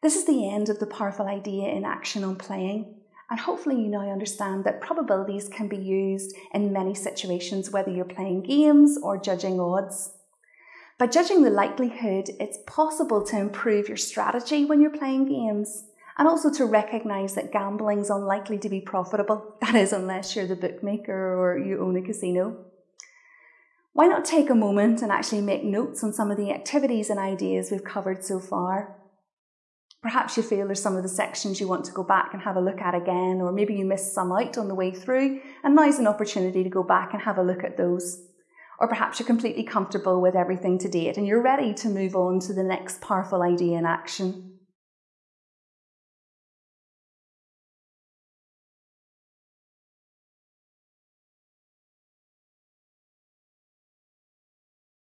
This is the end of the powerful idea in action on playing. And hopefully, you now understand that probabilities can be used in many situations, whether you're playing games or judging odds. By judging the likelihood, it's possible to improve your strategy when you're playing games and also to recognise that gambling is unlikely to be profitable. That is, unless you're the bookmaker or you own a casino. Why not take a moment and actually make notes on some of the activities and ideas we've covered so far? Perhaps you feel there's some of the sections you want to go back and have a look at again, or maybe you missed some out on the way through, and now's an opportunity to go back and have a look at those. Or perhaps you're completely comfortable with everything to date and you're ready to move on to the next powerful idea in action.